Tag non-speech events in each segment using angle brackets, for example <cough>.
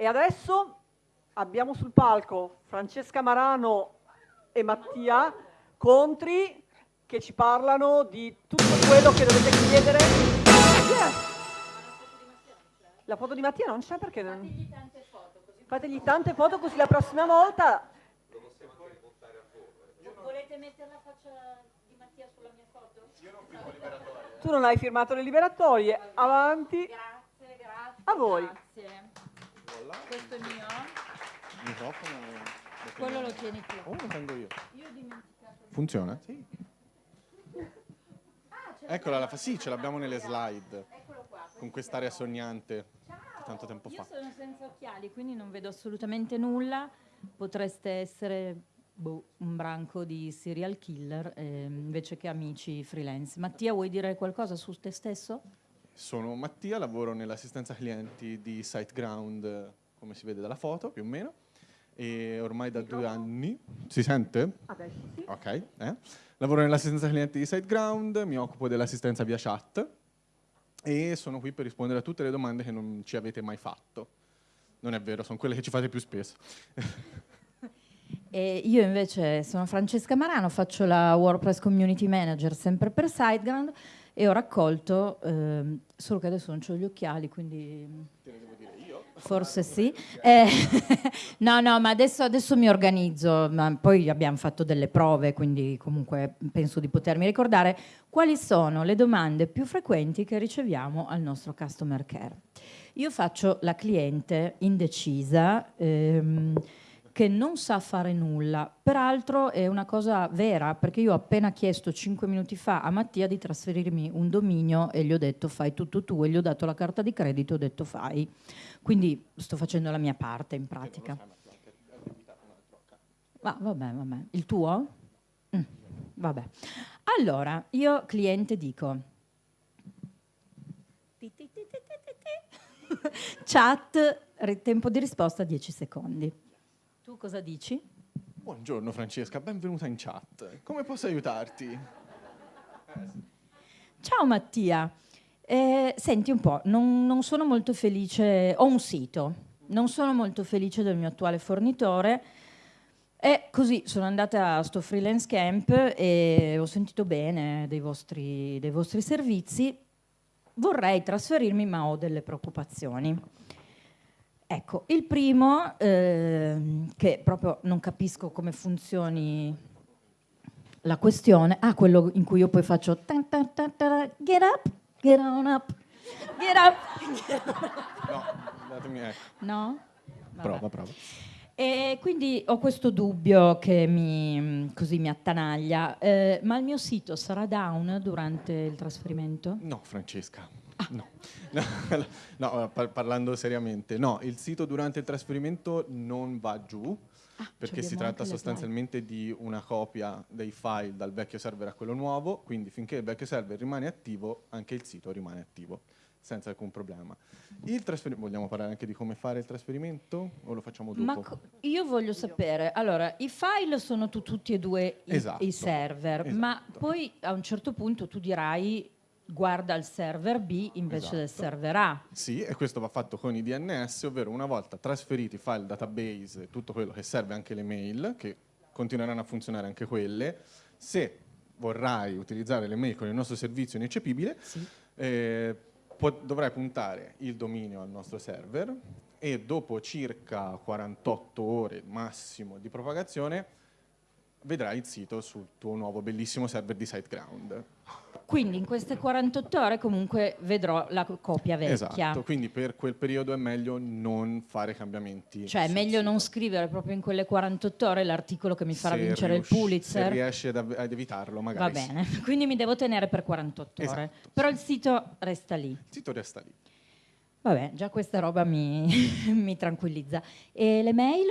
E adesso abbiamo sul palco Francesca Marano e Mattia Contri che ci parlano di tutto quello che dovete chiedere. Yes. La foto di Mattia non c'è perché non... Fategli tante foto così la prossima volta... Volete mettere la faccia di Mattia sulla mia foto? Io non firmo liberatorie. Tu non hai firmato le liberatorie. Avanti. Grazie, grazie. A voi. Grazie. Questo è mio. Microfono. Quello lo tieni tu. Oh, lo prendo io. Io ho dimenticato. Funziona? Sì. Eccola, la fa sì, ce l'abbiamo nelle slide. Eccolo qua. Con quest'area sognante di tanto tempo Io fa. sono senza occhiali, quindi non vedo assolutamente nulla. Potreste essere boh, un branco di serial killer eh, invece che amici freelance. Mattia, vuoi dire qualcosa su te stesso? Sono Mattia, lavoro nell'assistenza clienti di SiteGround, come si vede dalla foto, più o meno. E ormai da due anni... Si sente? Adesso sì. Ok. eh. Lavoro nell'assistenza clienti di SiteGround, mi occupo dell'assistenza via chat e sono qui per rispondere a tutte le domande che non ci avete mai fatto. Non è vero, sono quelle che ci fate più spesso. <laughs> E io invece sono Francesca Marano, faccio la WordPress Community Manager sempre per SiteGround e ho raccolto, ehm, solo che adesso non ho gli occhiali, quindi Te ne devo dire io. forse sì. Eh, <laughs> no, no, ma adesso, adesso mi organizzo, ma poi abbiamo fatto delle prove, quindi comunque penso di potermi ricordare quali sono le domande più frequenti che riceviamo al nostro customer care. Io faccio la cliente indecisa, ehm, che non sa fare nulla. Peraltro è una cosa vera, perché io ho appena chiesto cinque minuti fa a Mattia di trasferirmi un dominio e gli ho detto fai tutto tu e gli ho dato la carta di credito e ho detto fai. Quindi sto facendo la mia parte in pratica. Ma vabbè, vabbè. Il tuo? Mm, vabbè. Allora, io cliente dico <laughs> chat, tempo di risposta 10 secondi. Tu cosa dici? Buongiorno Francesca, benvenuta in chat. Come posso aiutarti? Ciao Mattia, Eh, senti un po', non, non sono molto felice, ho un sito, non sono molto felice del mio attuale fornitore e così sono andata a sto freelance camp e ho sentito bene dei vostri, dei vostri servizi, vorrei trasferirmi ma ho delle preoccupazioni. Ecco, il primo, ehm, che proprio non capisco come funzioni la questione, ah, quello in cui io poi faccio tan tan tan get up, get on up, get up. No, datemi, ecco. No? Vabbè. Prova, prova. E quindi ho questo dubbio che mi, così mi attanaglia, Eh, ma il mio sito sarà down durante il trasferimento? No, Francesca. No. <laughs> No, par- parlando seriamente, no, il sito durante il trasferimento non va giù Ah, perché si tratta sostanzialmente di una copia dei file dal vecchio server a quello nuovo, quindi finché il vecchio server rimane attivo, anche il sito rimane attivo, senza alcun problema. Vogliamo parlare anche di come fare il trasferimento o lo facciamo dopo? Ma io voglio sapere, allora, i file sono tu- tutti e due i, Esatto, i server, ma esatto. poi a un certo punto tu dirai guarda il server B invece del Esatto. server A. Sì, e questo va fatto con i DNS, ovvero una volta trasferiti i file database tutto quello che serve anche le mail, che continueranno a funzionare anche quelle, se vorrai utilizzare le mail con il nostro servizio ineccepibile, eh, po- dovrai puntare il dominio al nostro server e dopo circa 48 ore massimo di propagazione vedrai il sito sul tuo nuovo bellissimo server di SiteGround. Quindi in queste 48 ore comunque vedrò la co- copia vecchia. Esatto, quindi per quel periodo è meglio non fare cambiamenti. Cioè è meglio non sito. scrivere proprio in quelle 48 ore l'articolo che mi farà Se vincere il Pulitzer. Se riesci ad, ad evitarlo, Va magari. sì. bene, <laughs> quindi mi devo tenere per 48 ore. Esatto, Però il sito resta lì. Il sito resta lì. Vabbè, già questa roba mi, <laughs> mi tranquillizza. E le mail?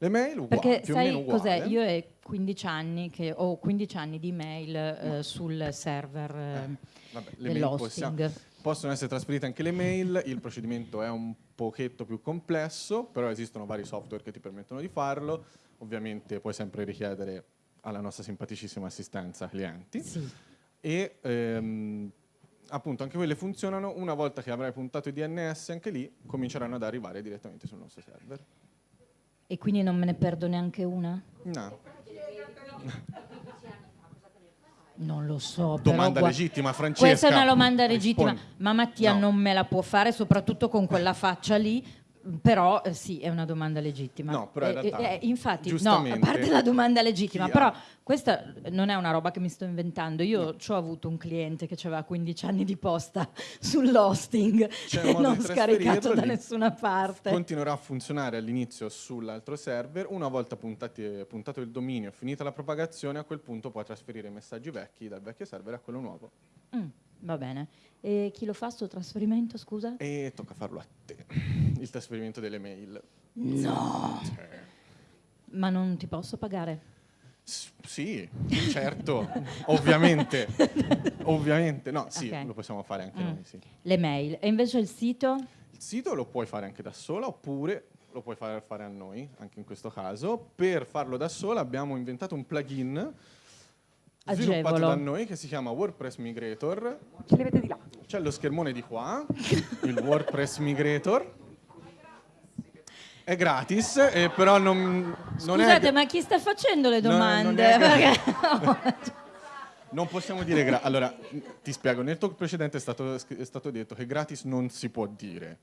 Le mail uguali, Perché più o meno sai cos'è? Io è 15 anni che ho 15 anni di mail eh, sul server eh, Vabbè, le mail dell'hosting. possono essere trasferite anche le mail, il procedimento è un pochetto più complesso, però esistono vari software che ti permettono di farlo. Ovviamente puoi sempre richiedere alla nostra simpaticissima assistenza clienti. Sì. E ehm, appunto anche quelle funzionano, una volta che avrai puntato i DNS anche lì, cominceranno ad arrivare direttamente sul nostro server. E quindi non me ne perdo neanche una? No. Non lo so. Domanda legittima, Francesca. Questa è una domanda legittima, ma Mattia No. non me la può fare, soprattutto con quella faccia lì. Però eh, sì, è una domanda legittima. No, però in Eh, realtà, eh, infatti, no, a parte la domanda legittima, però ha- questa non è una roba che mi sto inventando. Io ci ho avuto un cliente che aveva 15 anni di posta <laughs> sull'hosting e <laughs> non scaricato da nessuna parte. Continuerà a funzionare all'inizio sull'altro server, una volta puntati- puntato il dominio, finita la propagazione, a quel punto puoi trasferire i messaggi vecchi dal vecchio server a quello nuovo. Mm, va bene. E chi lo fa sto trasferimento, scusa? E tocca farlo a te, il trasferimento delle mail. No! Ma non ti posso pagare? S- sì, certo, ovviamente, <laughs> ovviamente, no, sì, Ok. lo possiamo fare anche Mm. noi, sì. Le mail. E invece il sito? Il sito lo puoi fare anche da sola oppure lo puoi fare, fare a noi, anche in questo caso. Per farlo da sola abbiamo inventato un plugin sviluppato Agevolo. da noi che si chiama WordPress Migrator. Ce li avete di là. C'è lo schermone di qua, il WordPress Migrator. È gratis, eh, però non, non Scusate, è... ma chi sta facendo le No, non domande? è- Perché- <laughs> Non possiamo dire gra- Allora, ti spiego, nel talk precedente è stato, è stato detto che gratis non si può dire.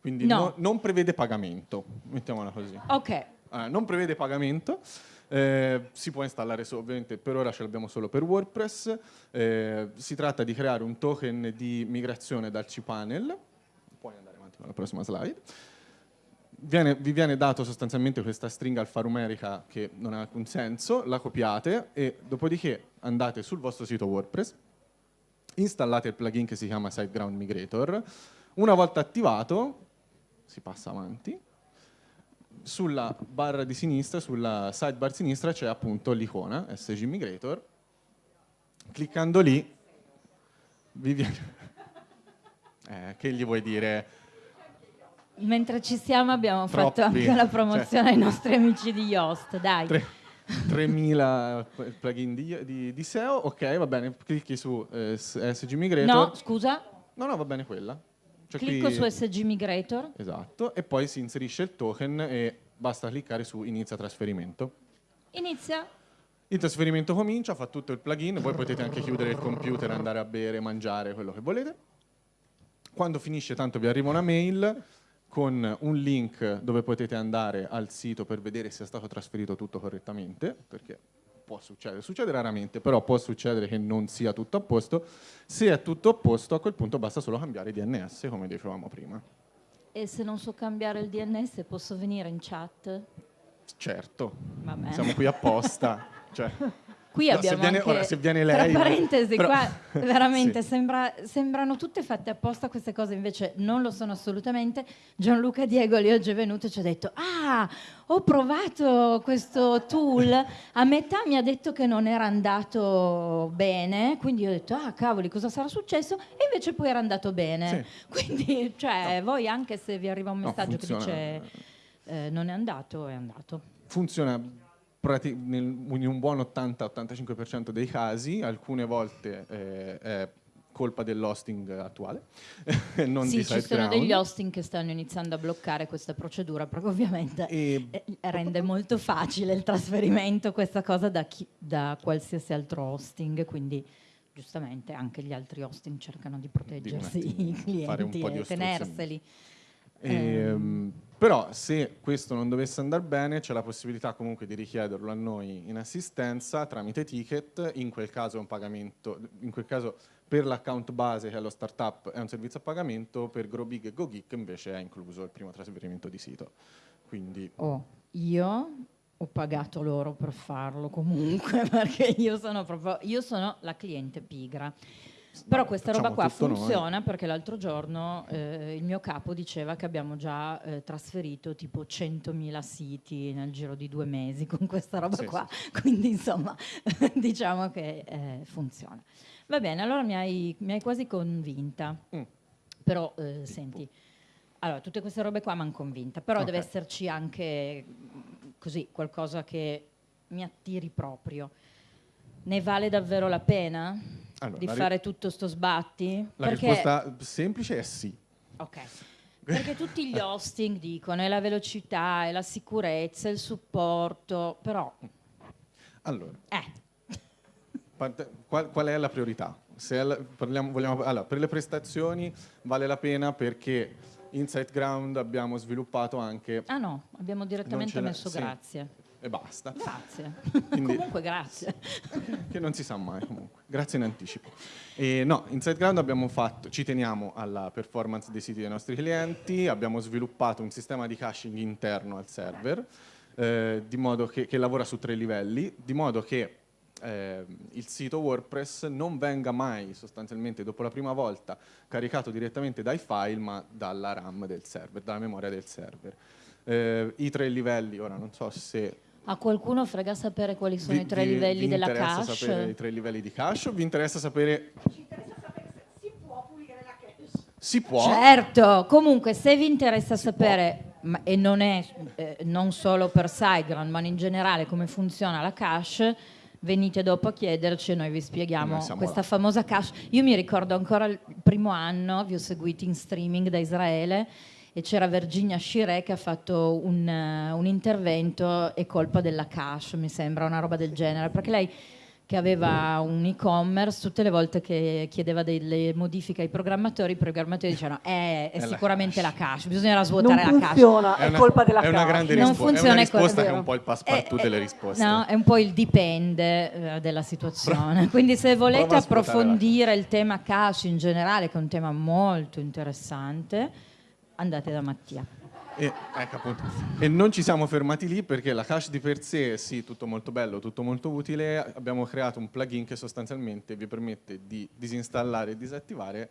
Quindi No. no- non prevede pagamento, mettiamola così. ok, Ah, non prevede pagamento, eh, si può installare ovviamente per ora ce l'abbiamo solo per WordPress. eh, si tratta di creare un token di migrazione dal cPanel. Puoi andare avanti con la prossima slide. Viene- vi viene dato sostanzialmente questa stringa alfanumerica che non ha alcun senso, la copiate e dopodiché andate sul vostro sito WordPress, installate il plugin che si chiama SiteGround Migrator. Una volta attivato, si passa avanti, sulla barra di sinistra, sulla sidebar sinistra c'è appunto l'icona SG Migrator. Cliccando lì vi viene... <laughs> Eh, che gli vuoi dire? mentre ci siamo abbiamo fatto Troppi, anche la promozione ai nostri amici di Yoast, dai. Tre- 3000 plugin di, di- di SEO, ok, va bene, clicchi su eh, SG Migrator. No, scusa, no, no, va bene quella. Cioè clicco qui- su SG Migrator. Esatto, e poi si inserisce il token e basta cliccare su inizia trasferimento. Inizia. Il trasferimento comincia, fa tutto il plugin, voi potete anche chiudere il computer, andare a bere, mangiare, quello che volete. Quando finisce tanto vi arriva una mail con un link dove potete andare al sito per vedere se è stato trasferito tutto correttamente, perché può succedere, succede raramente, però può succedere che non sia tutto a posto. Se è tutto a posto, a quel punto basta solo cambiare DNS, come dicevamo prima. E se non so cambiare il DNS posso venire in chat? Certo, siamo qui apposta. <laughs> cioè, Qui no, se abbiamo viene- anche, ora, se viene lei... tra parentesi, però- qua <laughs> veramente Sì. sembra- sembrano tutte fatte apposta queste cose, invece non lo sono assolutamente. Gianluca Diegoli oggi è venuto e ci ha detto, ah, ho provato questo tool, a metà mi ha detto che non era andato bene, quindi ho detto, ah, cavoli, cosa sarà successo? E invece poi era andato bene. Quindi, cioè, voi anche se vi arriva un No, messaggio che funziona. dice eh, non è andato, è andato. funziona in un buon 80-85% dei casi, alcune volte eh, è colpa dell'hosting attuale, <laughs> non sì, di ci sono degli hosting che stanno iniziando a bloccare questa procedura perché ovviamente E eh, rende molto facile il trasferimento questa cosa da, chi- da qualsiasi altro hosting, quindi giustamente anche gli altri hosting cercano di proteggersi attimo, i clienti po' di e ostruzionismo. Però se questo non dovesse andare bene c'è la possibilità comunque di richiederlo a noi in assistenza tramite ticket, in quel caso è un pagamento, in quel caso per l'account base che è lo startup è un servizio a pagamento, per GrowBig e GoGeek invece è incluso il primo trasferimento di sito. Quindi Oh, io ho pagato loro per farlo comunque <laughs> perché io sono proprio io sono la cliente pigra. Però questa roba qua tutto noi. funziona perché l'altro giorno eh, il mio capo diceva che abbiamo già eh, trasferito tipo 100.000 siti nel giro di due mesi con questa roba Sì, qua, quindi insomma <laughs> diciamo che eh, funziona. Va bene, allora mi hai, mi hai quasi convinta, Mm. però eh, senti, allora tutte queste robe qua mi hanno convinta, però Ok. deve esserci anche mm, così qualcosa che mi attiri proprio. Ne vale davvero la pena? Allora, di fare tutto sto sbatti? La Perché- risposta semplice è sì. Ok. Perché tutti gli <laughs> hosting dicono è la velocità, è la sicurezza, è il supporto, però Allora, eh, qual, qual è la priorità? La- parliamo- vogliamo- allora, per le prestazioni vale la pena perché in SiteGround abbiamo sviluppato anche ah no, abbiamo direttamente messo sì. grazie. E basta, Grazie. <laughs> Quindi- Comunque grazie. <laughs> che non si sa mai comunque. Grazie in anticipo. E no, in SiteGround abbiamo fatto, ci teniamo alla performance dei siti dei nostri clienti, abbiamo sviluppato un sistema di caching interno al server, eh, di modo che, che lavora su tre livelli, di modo che eh, il sito WordPress non venga mai sostanzialmente dopo la prima volta caricato direttamente dai file, ma dalla RAM del server, dalla memoria del server. Eh, I tre livelli, ora non so se A qualcuno frega sapere quali sono vi- i tre vi- livelli vi della interessa cache? sapere i tre livelli di cache o vi interessa sapere si può Certo, comunque se vi interessa sapere, ma- e non è eh, non solo per SiteGround, ma in generale come funziona la cache, venite dopo a chiederci e noi vi spieghiamo Noi questa là. famosa cache. Io mi ricordo ancora il primo anno, vi ho seguiti in streaming da Israele e c'era Virginia Shire che ha fatto un, eh, un intervento e colpa della cache, mi sembra, una roba del genere, perché lei che aveva un e-commerce, tutte le volte che chiedeva delle modifiche ai programmatori, i programmatori dicevano eh, è È la sicuramente la cache. cache, bisogna Non svuotare la cache. funziona, è, una, colpa della è una cache. grande Non risposta, è funziona, una è co- risposta è che è un po' il passepartout Eh, delle eh, risposte. No, è un po' il dipende eh, della situazione. Quindi se volete la approfondire il tema cache in generale, che è un tema molto interessante, andate da Mattia. E, ecco. E non ci siamo fermati lì perché la cache di per sé, sì, tutto molto bello, tutto molto utile. Abbiamo creato un plugin che sostanzialmente vi permette di disinstallare e disattivare.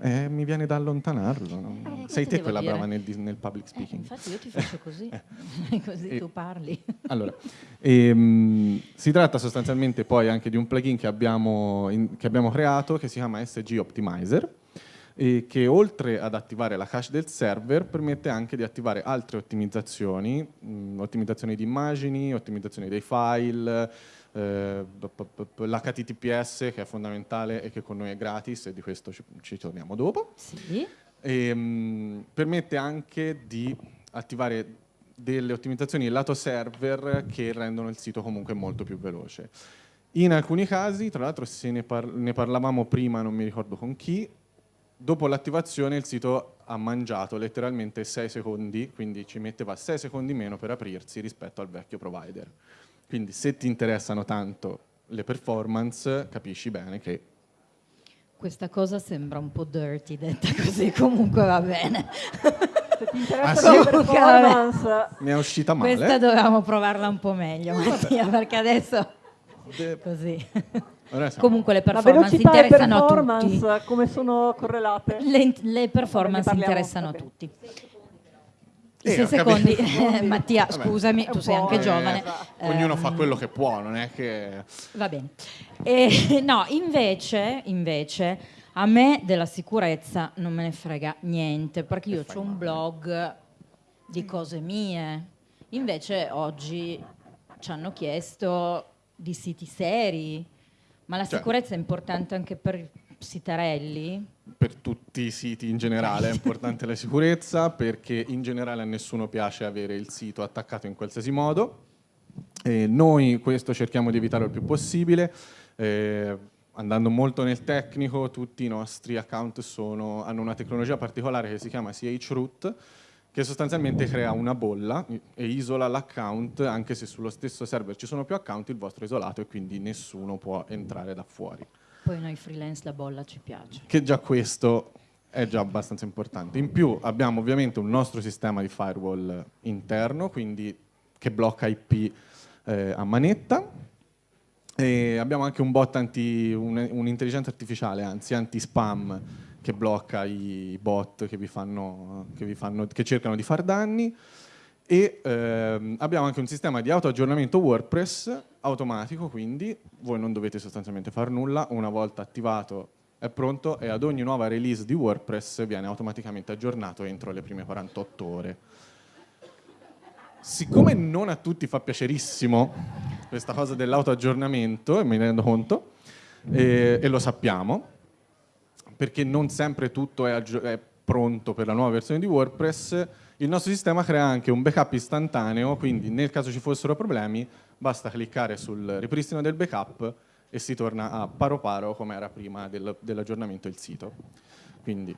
Eh, mi viene da allontanarlo. no? Eh, Sei te quella dire? brava nel, nel public Eh, speaking. infatti io ti faccio così, <laughs> <laughs> così E- tu parli. Allora, ehm, si tratta sostanzialmente poi anche di un plugin che abbiamo, in- che abbiamo creato che si chiama SG Optimizer e che oltre ad attivare la cache del server permette anche di attivare altre ottimizzazioni, mh, ottimizzazioni di immagini, ottimizzazioni dei file, eh, l'HTTPS che è fondamentale e che con noi è gratis e di questo ci, ci torniamo dopo. Sì. E, mh, permette anche di attivare delle ottimizzazioni lato server che rendono il sito comunque molto più veloce. In alcuni casi, tra l'altro se ne, par- ne parlavamo prima, non mi ricordo con chi, dopo l'attivazione il sito ha mangiato letteralmente 6 secondi, quindi ci metteva 6 secondi meno per aprirsi rispetto al vecchio provider. Quindi se ti interessano tanto le performance, capisci bene che Questa cosa sembra un po' dirty detta così, comunque va bene. Se ti Ah, interessa sì? la performance, mi è uscita male. Questa dovevamo provarla un po' meglio, Mattia, perché adesso De- così. Comunque le performance interessano a tutti. performance, come sono correlate? Le, le performance parliamo, interessano a tutti. <laughs> Eh, I sei secondi, Eh, Mattia, Vabbè. scusami, tu sei anche eh, giovane. Ognuno Ehm, fa quello che può, non è che... Va bene. E, <laughs> no, invece, invece, a me della sicurezza non me ne frega niente, perché io ho un blog di cose mie. Invece oggi ci hanno chiesto di siti seri, ma la Cioè. sicurezza è importante anche per sitarelli? Per tutti i siti in generale è <laughs> importante la sicurezza perché in generale a nessuno piace avere il sito attaccato in qualsiasi modo. E noi questo cerchiamo di evitare il più possibile. Eh, andando molto nel tecnico, tutti i nostri account sono- hanno una tecnologia particolare che si chiama chroot, che sostanzialmente crea una bolla e isola l'account, anche se sullo stesso server ci sono più account, il vostro è isolato e quindi nessuno può entrare da fuori. Poi noi freelance la bolla ci piace. Che già questo è già abbastanza importante. In più abbiamo ovviamente un nostro sistema di firewall interno, quindi che blocca IP eh, a manetta. E abbiamo anche un bot anti, un- un'intelligenza artificiale, anzi anti-spam, che blocca i bot che vi fanno, che vi fanno- che cercano di far danni. E ehm, abbiamo anche un sistema di autoaggiornamento WordPress automatico, quindi voi non dovete sostanzialmente fare nulla, una volta attivato è pronto e ad ogni nuova release di WordPress viene automaticamente aggiornato entro le prime 48 ore. Siccome non a tutti fa piacerissimo questa cosa dell'autoaggiornamento, e rendo conto, e, e lo sappiamo, perché non sempre tutto è, è pronto per la nuova versione di WordPress, il nostro sistema crea anche un backup istantaneo, quindi nel caso ci fossero problemi basta cliccare sul ripristino del backup e si torna a paro paro come era prima del- dell'aggiornamento del sito. Quindi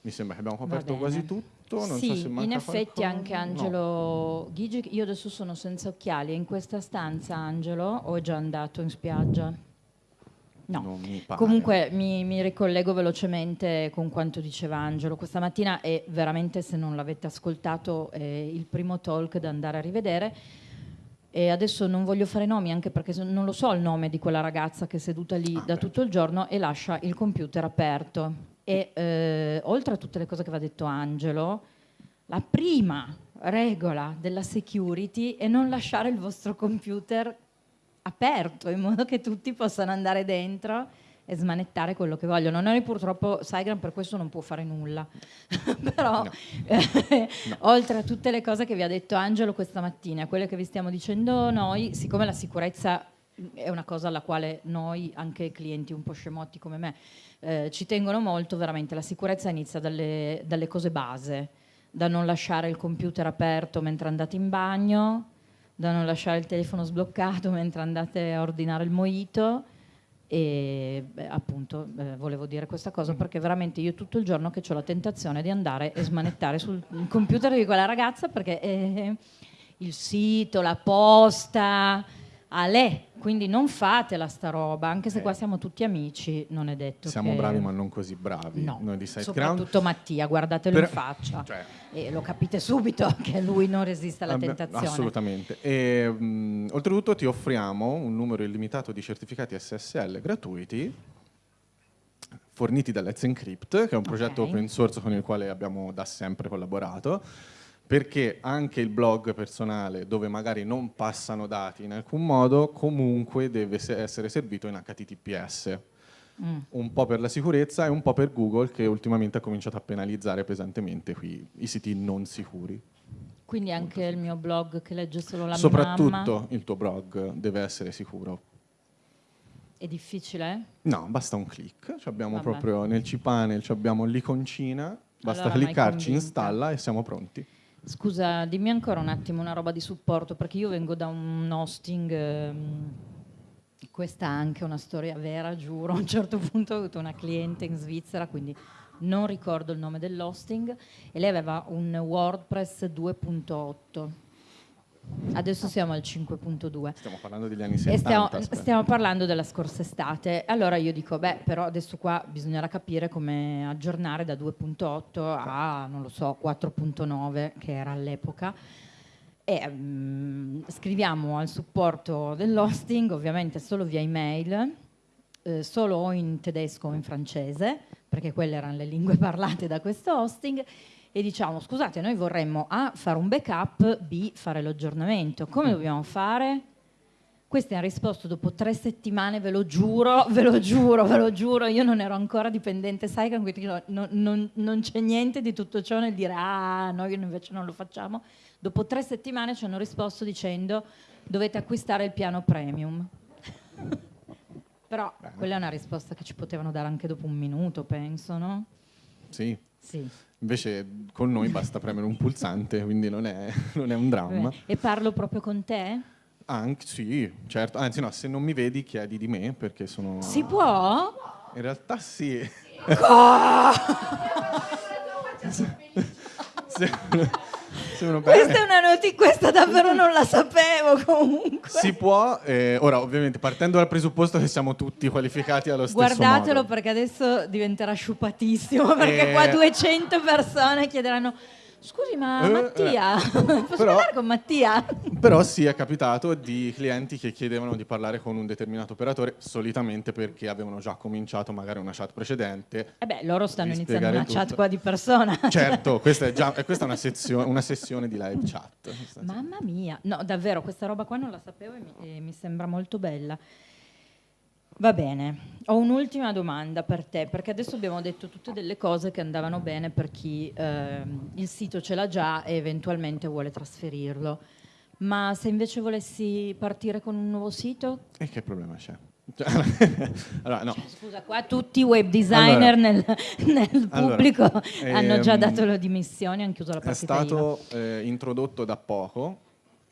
mi sembra che abbiamo coperto quasi tutto. Non sì, so se manca in effetti qualcosa. anche No. Angelo Ghigi, io adesso sono senza occhiali, in questa stanza Angelo o è già andato in spiaggia? No. Non mi pare. Comunque mi, mi ricollego velocemente con quanto diceva Angelo questa mattina e veramente se non l'avete ascoltato è il primo talk da andare a rivedere. E adesso non voglio fare nomi anche perché non lo so il nome di quella ragazza che è seduta lì Ah, da beh. tutto il giorno e lascia il computer aperto. E eh, oltre a tutte le cose che aveva detto Angelo, la prima regola della security è non lasciare il vostro computer aperto in modo che tutti possano andare dentro e smanettare quello che vogliono. Noi purtroppo Saigram per questo non può fare nulla, <laughs> però No. eh, oltre a tutte le cose che vi ha detto Angelo questa mattina, quelle che vi stiamo dicendo noi, siccome la sicurezza è una cosa alla quale noi, anche clienti un po' scemotti come me, eh, ci tengono molto, veramente la sicurezza inizia dalle, dalle cose base, da non lasciare il computer aperto mentre andate in bagno, da non lasciare il telefono sbloccato <laughs> mentre andate a ordinare il mojito. E beh, appunto eh, volevo dire questa cosa perché veramente io tutto il giorno che ho la tentazione di andare e smanettare sul computer di quella ragazza perché eh, il sito, la posta, a lei, quindi non fatela sta roba, anche se Eh. qua siamo tutti amici, non è detto Siamo che... bravi ma non così bravi No, noi di SiteGround. soprattutto Mattia, guardatelo Per- in faccia <laughs> Cioè, e lo capite subito <laughs> che lui non resiste alla tentazione. Assolutamente. E, mh, oltretutto ti offriamo un numero illimitato di certificati SSL gratuiti forniti da Let's Encrypt, che è un progetto Ok. open source con il quale abbiamo da sempre collaborato, perché anche il blog personale, dove magari non passano dati in alcun modo, comunque deve se- essere servito in HTTPS. Mm. Un po' per la sicurezza e un po' per Google, che ultimamente ha cominciato a penalizzare pesantemente qui i siti non sicuri. Quindi anche il mio blog che legge solo la mia Soprattutto mamma il tuo blog deve essere sicuro. è difficile? No, basta un click. Ci abbiamo Vabbè. proprio nel cpanel abbiamo l'iconcina, basta Allora, cliccarci, installa e siamo pronti. Scusa, dimmi ancora un attimo una roba di supporto, perché io vengo da un hosting, ehm, questa è anche una storia vera, giuro. <laughs> A un certo punto ho avuto una cliente in Svizzera, quindi non ricordo il nome dell'hosting, e lei aveva un WordPress 2.8. Adesso siamo al 5.2. Stiamo parlando degli anni E 70. stiamo, stiamo parlando della scorsa estate. Allora io dico, beh, però adesso qua bisognerà capire come aggiornare da 2.8 a, non lo so, 4.9, che era all'epoca. E mm, scriviamo al supporto dell'hosting, ovviamente solo via email, eh, solo in tedesco o in francese, perché quelle erano le lingue <laughs> parlate da questo hosting, e diciamo, scusate, noi vorremmo A, fare un backup, B, fare l'aggiornamento. Come dobbiamo fare? Questi hanno risposto dopo tre settimane, ve lo giuro, ve lo giuro, ve lo giuro, io non ero ancora dipendente Saigon, quindi no- non, non- non c'è niente di tutto ciò nel dire ah, noi invece non lo facciamo. Dopo tre settimane ci hanno risposto dicendo dovete acquistare il piano premium. <laughs> Però Bene. quella è una risposta che ci potevano dare anche dopo un minuto, penso, no? Sì. Sì. Invece con noi basta premere un pulsante, quindi non è, <laughs> non è un dramma. E parlo proprio con te? Anche, sì, certo. Anzi no, se non mi vedi chiedi di me perché sono... Si può? In realtà sì. <laughs> se, se bene. Questa è una notizia, questa davvero non la sapevo comunque. Si può, eh, ora ovviamente partendo dal presupposto che siamo tutti qualificati allo stesso Guardatelo modo. perché adesso diventerà sciupatissimo perché Eh. qua 200 persone chiederanno scusi ma Eh, Mattia, <laughs> posso Però- parlare con Mattia? Però sì, è capitato di clienti che chiedevano di parlare con un determinato operatore, solitamente perché avevano già cominciato magari una chat precedente. E beh, loro stanno iniziando una chat tutto. qua di persona. <laughs> Certo, questa è già <laughs> questa è una, sezio- una sessione di live chat. Mamma mia, no davvero questa roba qua non la sapevo e mi, e mi sembra molto bella. Va bene, ho un'ultima domanda per te, perché adesso abbiamo detto tutte delle cose che andavano bene per chi ehm, il sito ce l'ha già e eventualmente vuole trasferirlo. Ma se invece volessi partire con un nuovo sito, E che problema c'è? Cioè, <laughs> allora, no. Scusa, qua tutti i web designer Allora. nel, nel Allora, pubblico hanno già ehm, dato le dimissioni, hanno chiuso la È partita IVA. stato eh, introdotto da poco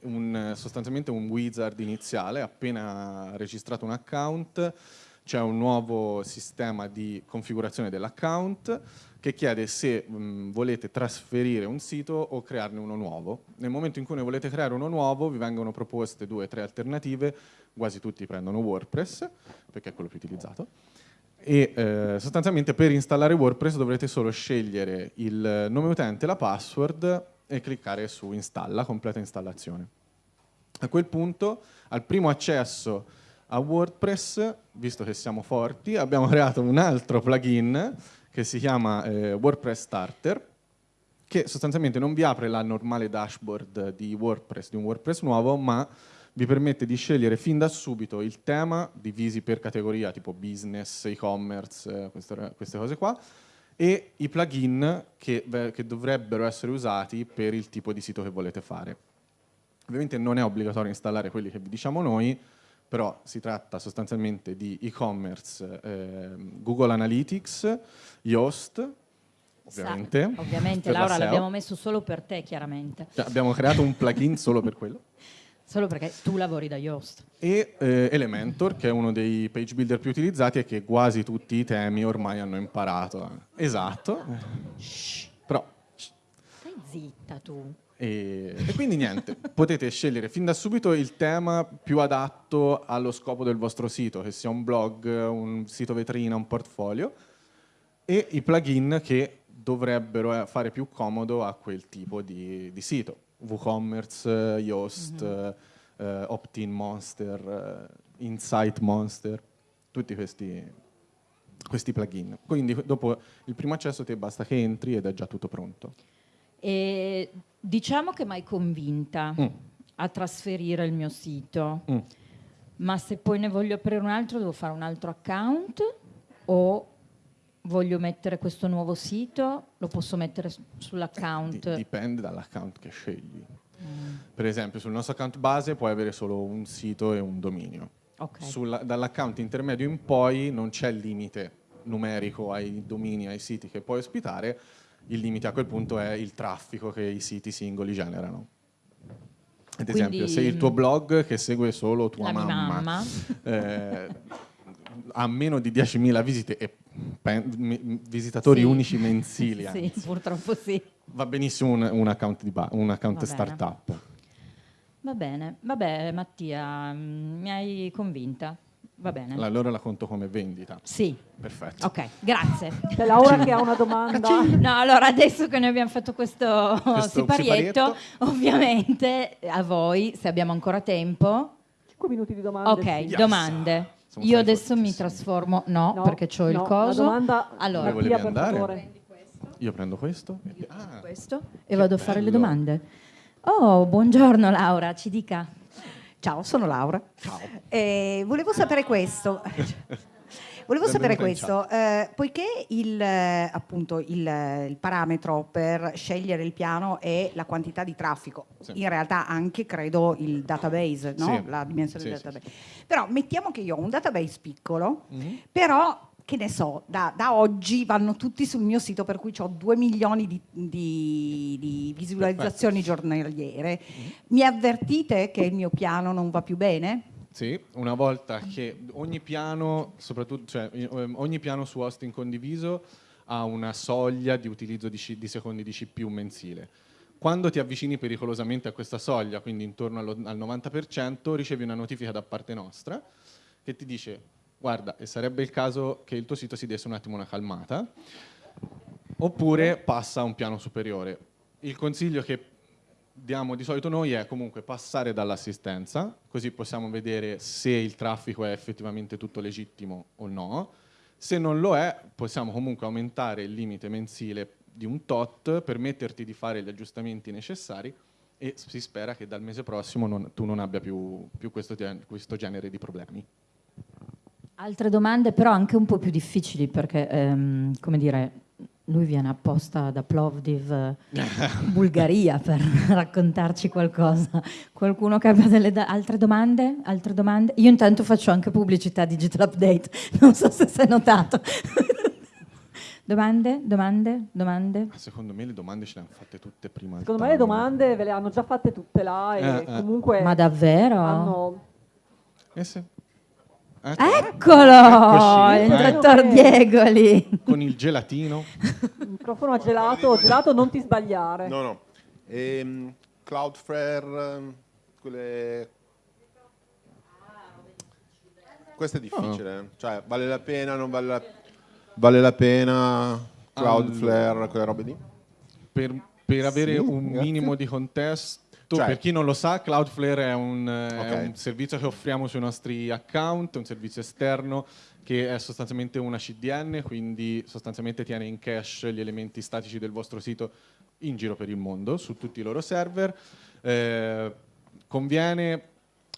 un, sostanzialmente un wizard iniziale, appena registrato un account c'è un nuovo sistema di configurazione dell'account che chiede se mh, volete trasferire un sito o crearne uno nuovo. Nel momento in cui ne volete creare uno nuovo vi vengono proposte due o tre alternative, quasi tutti prendono WordPress perché è quello più utilizzato e eh, sostanzialmente per installare WordPress dovrete solo scegliere il nome utente la password e cliccare su installa, completa installazione. A quel punto, al primo accesso a WordPress, visto che siamo forti, abbiamo <laughs> creato un altro plugin che si chiama eh, WordPress Starter, che sostanzialmente non vi apre la normale dashboard di WordPress, di un WordPress nuovo, ma vi permette di scegliere fin da subito il tema, divisi per categoria, tipo business, e-commerce, eh, queste, queste cose qua, e i plugin che, che dovrebbero essere usati per il tipo di sito che volete fare. Ovviamente non è obbligatorio installare quelli che vi diciamo noi, però si tratta sostanzialmente di e-commerce, ehm, Google Analytics, Yoast, ovviamente. Sa- ovviamente, Laura, l'abbiamo messo solo per te, chiaramente. Cioè, abbiamo creato un plugin solo per quello. Solo perché tu lavori da Yoast. E eh, Elementor, che è uno dei page builder più utilizzati e che quasi tutti i temi ormai hanno imparato. Esatto. Però Stai zitta tu. E, e quindi niente, potete scegliere fin da subito il tema più adatto allo scopo del vostro sito, che sia un blog, un sito vetrina, un portfolio, e i plugin che dovrebbero eh, fare più comodo a quel tipo di, di sito. WooCommerce, eh, Yoast, eh, Opt-in Monster, eh, Insight Monster, tutti questi, questi plugin. Quindi dopo il primo accesso ti basta che entri ed è già tutto pronto. E diciamo che mi hai convinta Mm. a trasferire il mio sito, Mm. ma se poi ne voglio aprire un altro devo fare un altro account o voglio mettere questo nuovo sito, lo posso mettere sull'account. Di- dipende dall'account che scegli. Per esempio, sul nostro account base puoi avere solo un sito e un dominio. Ok. Sulla- dall'account intermedio in poi non c'è limite numerico ai domini, ai siti che puoi ospitare, il limite a quel punto è il traffico che i siti singoli generano. Ad esempio, Quindi, se il tuo blog che segue solo tua La mia mamma. eh, ha meno di 10.000 visite e visitatori Sì. unici mensili, <laughs> Sì, anzi, purtroppo sì. Va benissimo un, un account, di un account Va bene. startup. Va bene, vabbè Mattia, mm, mi hai convinta. Va bene. Allora la conto come vendita. Sì, Perfetto. ok, grazie. C'è Laura che ha una <laughs> domanda. No, allora adesso che noi abbiamo fatto questo, Questo siparietto, siparietto. ovviamente a voi, se abbiamo ancora tempo, 5 minuti di domande. ok. Yes. domande. Siamo Io adesso mi trasformo, no, No, perché ho il no, La coso. domanda, Allora, Dove volevi andare? Io prendo questo. Ah, questo e vado a fare le domande. Oh, buongiorno Laura, ci dica. Ciao, sono Laura. ciao. Eh, volevo sapere questo. <laughs> Volevo sapere questo, eh, poiché il, eh, appunto, il, eh, il parametro per scegliere il piano è la quantità di traffico, Sì. in realtà anche credo il database, no? Sì. la dimensione Sì, del database. Però mettiamo che io ho un database piccolo, Mhm. però che ne so, da, da oggi vanno tutti sul mio sito per cui ho 2 milioni di, di- di visualizzazioni giornaliere. Mhm. Mi avvertite che il mio piano non va più bene? Sì, una volta che ogni piano, cioè, ehm, ogni piano su hosting condiviso ha una soglia di utilizzo di, C- di secondi di CPU mensile. Quando ti avvicini pericolosamente a questa soglia, quindi intorno allo- al 90%, ricevi una notifica da parte nostra che ti dice guarda, e sarebbe il caso che il tuo sito si desse un attimo una calmata, oppure passa a un piano superiore. Il consiglio che diamo di solito noi è comunque passare dall'assistenza, così possiamo vedere se il traffico è effettivamente tutto legittimo o no. Se non lo è, possiamo comunque aumentare il limite mensile di un tot, permetterti di fare gli aggiustamenti necessari e si spera che dal mese prossimo non- tu non abbia più, più questo, questo genere di problemi. Altre domande però anche un po' più difficili perché, ehm, come dire, lui viene apposta da Plovdiv, eh, Bulgaria, <laughs> per raccontarci qualcosa. Qualcuno che abbia delle altre domande? Altre domande? Io intanto faccio anche pubblicità Digital Update, <laughs> non so se si è notato. <laughs> domande? Domande? Domande? Ma Secondo me le domande ce le hanno fatte tutte prima. Secondo me le domande ve le hanno già fatte tutte là e Eh, eh. comunque Ma davvero? hanno... Eh sì. Eh, Eccolo! Eccoci, il eh. dottor Diego lì. Con il gelatino. Il microfono a gelato, gelato non ti sbagliare. No, no. Ehm, Cloudflare, ehm, quelle... Questo è difficile, cioè vale la pena, non vale la, vale la pena Cloudflare, quelle robe lì? Per, per avere Sì, un grazie. minimo di contesto, Cioè- per chi non lo sa, Cloudflare è un, eh, è Ok. un servizio che offriamo sui nostri account, è un servizio esterno che è sostanzialmente una CDN, quindi sostanzialmente tiene in cache gli elementi statici del vostro sito in giro per il mondo, su tutti i loro server. Eh, conviene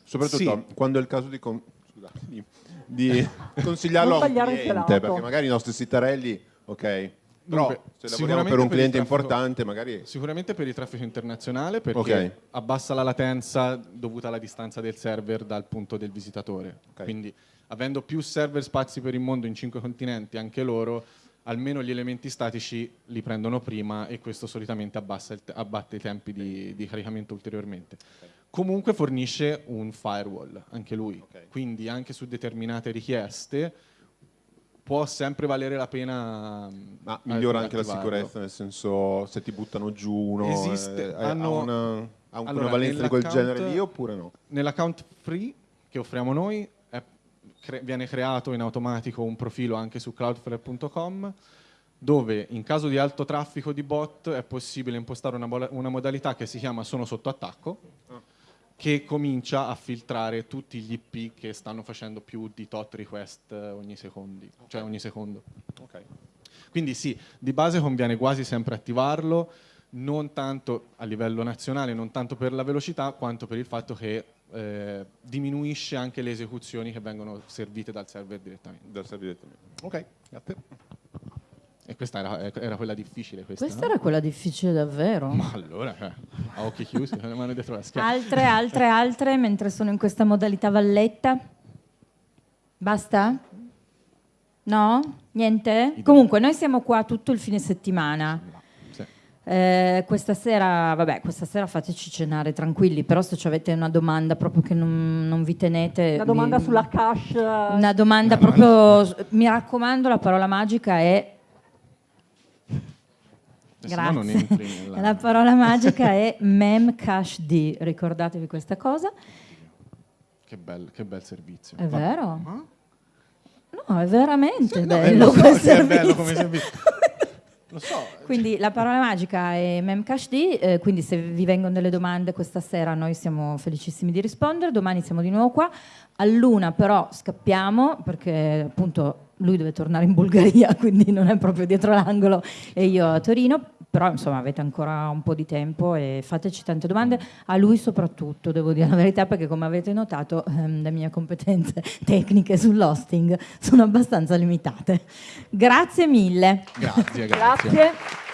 Soprattutto Sì. quando è il caso di, con- scusa, di- di <laughs> consigliarlo Non a un cliente, perché magari i nostri sitarelli, ok, però se lavoriamo per un cliente traffico- importante magari... Sicuramente per il traffico internazionale perché Ok. abbassa la latenza dovuta alla distanza del server dal punto del visitatore. Ok. Quindi avendo più server spazi per il mondo in cinque continenti, anche loro, almeno gli elementi statici li prendono prima e questo solitamente abbassa il te- abbatte i tempi di, di caricamento ulteriormente. Comunque fornisce un firewall, anche lui. Quindi anche su determinate richieste può sempre valere la pena... Ma mm, migliora anche la sicurezza, nel senso se ti buttano giù uno, Esiste- eh, ha- hanno- ha una, ha un- Allora, valenza di quel genere lì oppure no? Nell'account free che offriamo noi è- cre- viene creato in automatico un profilo anche su cloudflare.com dove in caso di alto traffico di bot è possibile impostare una, una modalità che si chiama sono sotto attacco che comincia a filtrare tutti gli IP che stanno facendo più di tot request eh, ogni, secondi, cioè ogni secondo. Ok. Quindi sì, di base conviene quasi sempre attivarlo, non tanto a livello nazionale, non tanto per la velocità, quanto per il fatto che eh, diminuisce anche le esecuzioni che vengono servite dal server direttamente. Dal servizio direttamente. Ok, grazie. E questa era, era quella difficile. Questa, Questa no? era quella difficile davvero. Ma allora, cioè, a occhi chiusi, con <laughs> le mani dietro la schiena. Altre, altre, altre, mentre sono in questa modalità valletta? Basta? No? Niente? Comunque, noi siamo qua tutto il fine settimana. Sì. Eh, questa sera, vabbè, questa sera fateci cenare tranquilli, però se ci avete una domanda proprio che non, non vi tenete... Una domanda vi- sulla cache. Una domanda proprio... mi raccomando, la parola magica è... No non Grazie. entri nella- <laughs> La parola magica è memcached, ricordatevi questa cosa. Che bel, che bel servizio. È Va- vero? Ah? No, è veramente No, eh, bello lo so è bello come servizio. <laughs> Lo so. Quindi la parola magica è memcached, eh, quindi se vi vengono delle domande questa sera noi siamo felicissimi di rispondere, domani siamo di nuovo qua. All'una però scappiamo perché appunto lui deve tornare in Bulgaria, <laughs> quindi non è proprio dietro l'angolo e io a Torino, però insomma avete ancora un po' di tempo e fateci tante domande, a lui soprattutto, devo dire la verità, perché come avete notato ehm, le mie competenze <laughs> tecniche sull'hosting sono abbastanza limitate. Grazie mille. Grazie, grazie. Grazie.